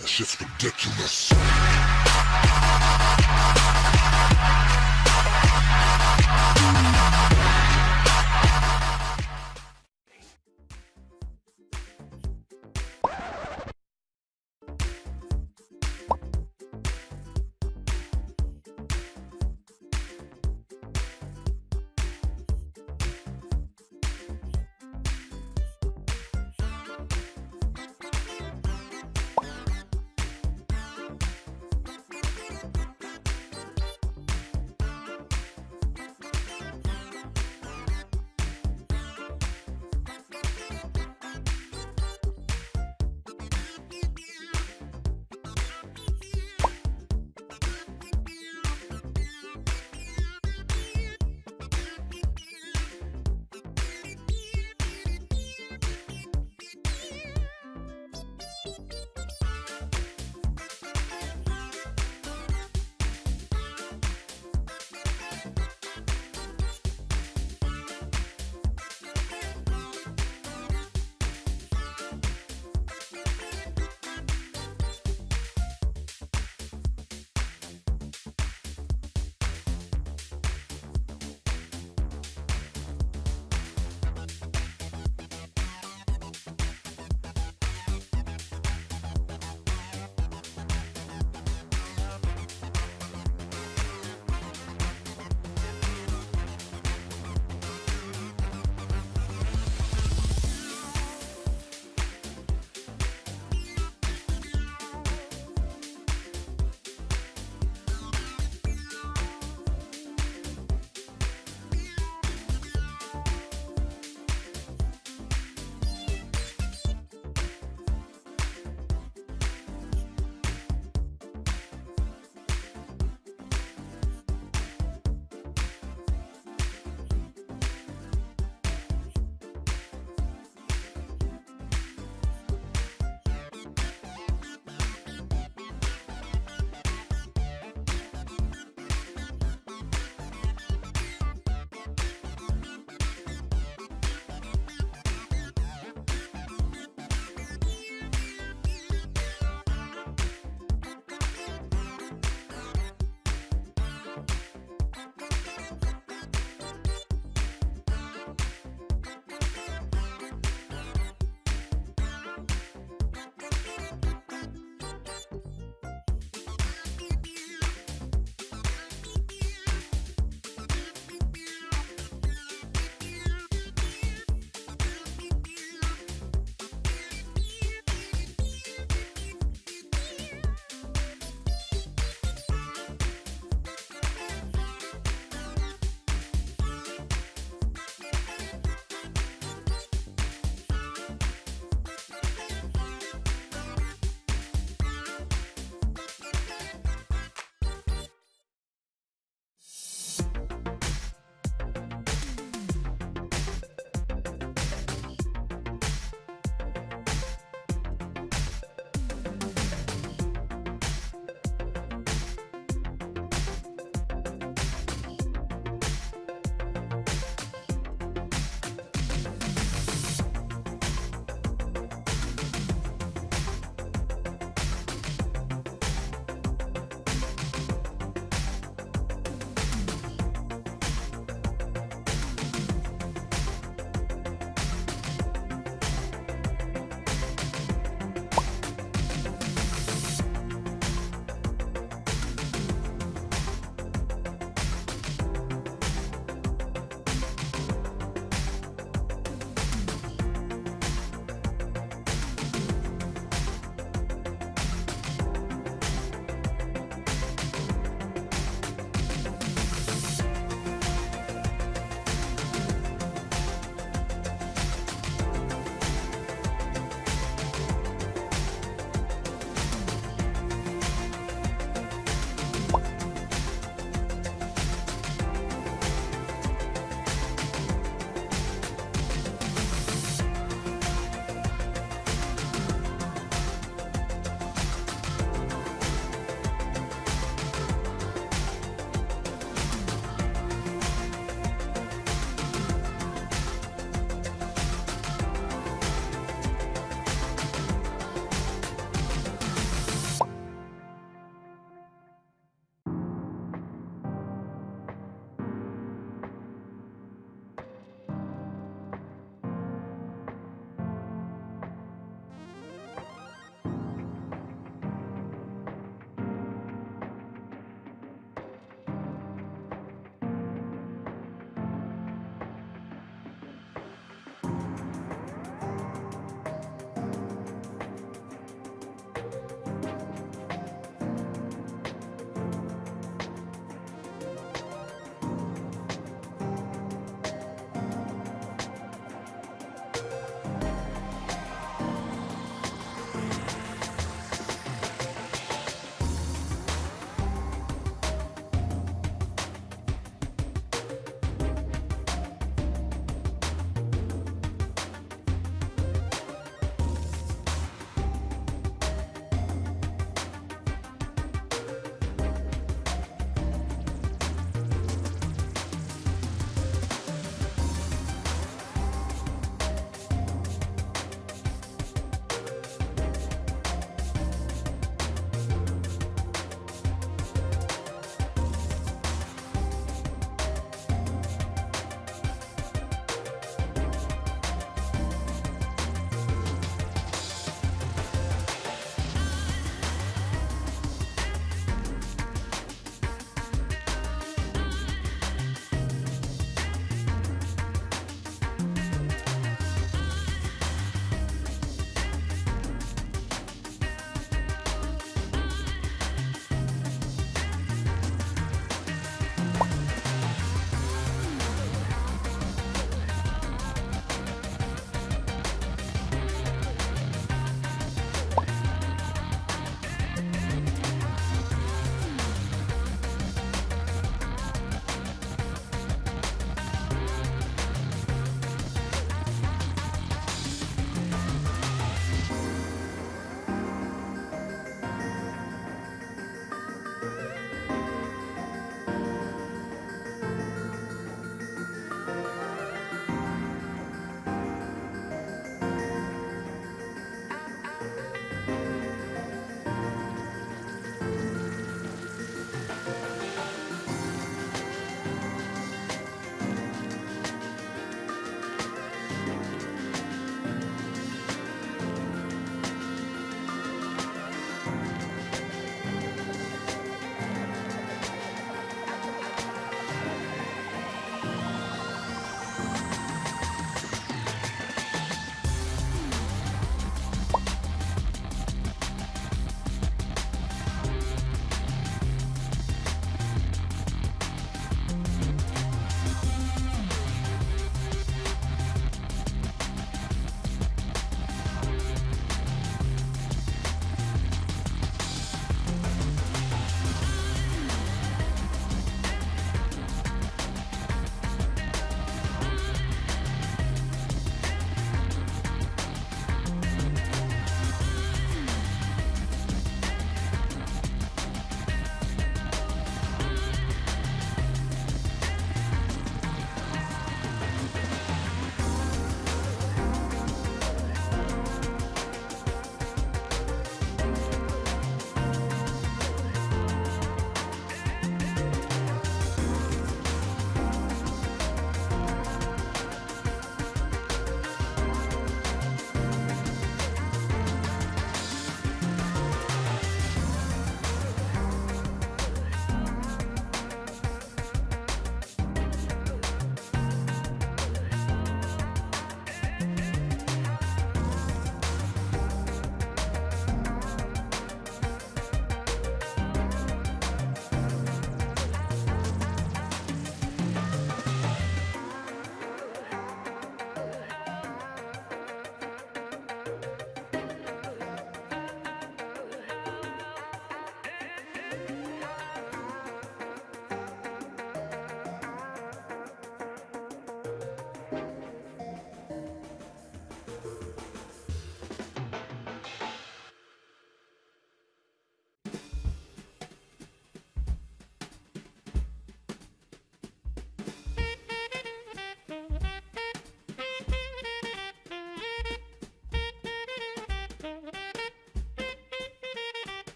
That shit's ridiculous.